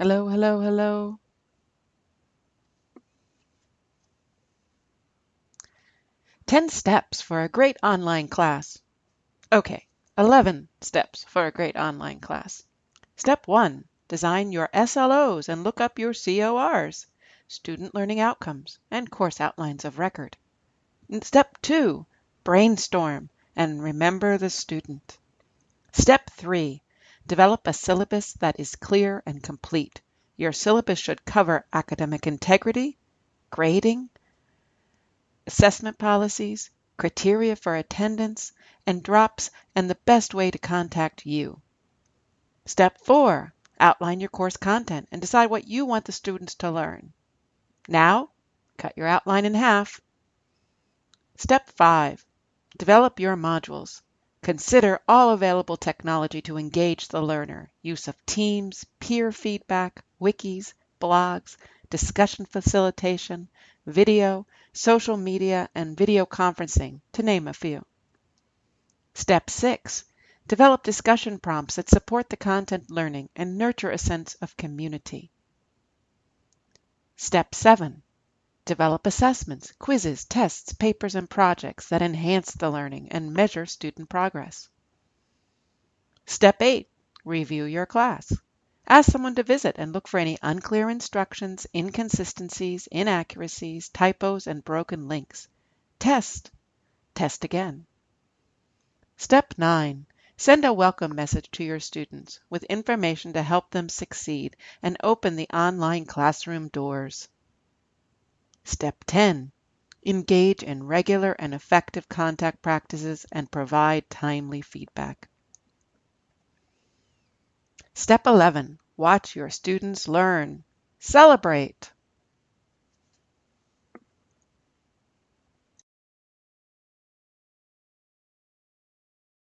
Hello, hello, hello. Ten steps for a great online class. Okay, 11 steps for a great online class. Step 1. Design your SLOs and look up your CORs, student learning outcomes, and course outlines of record. Step 2. Brainstorm and remember the student. Step 3. Develop a syllabus that is clear and complete. Your syllabus should cover academic integrity, grading, assessment policies, criteria for attendance, and drops, and the best way to contact you. Step 4. Outline your course content and decide what you want the students to learn. Now, cut your outline in half. Step 5. Develop your modules. Consider all available technology to engage the learner, use of Teams, peer feedback, wikis, blogs, discussion facilitation, video, social media, and video conferencing, to name a few. Step 6. Develop discussion prompts that support the content learning and nurture a sense of community. Step 7. Develop assessments, quizzes, tests, papers, and projects that enhance the learning and measure student progress. Step 8. Review your class. Ask someone to visit and look for any unclear instructions, inconsistencies, inaccuracies, typos, and broken links. Test. Test again. Step 9. Send a welcome message to your students with information to help them succeed and open the online classroom doors. Step 10. Engage in regular and effective contact practices and provide timely feedback. Step 11. Watch your students learn. Celebrate.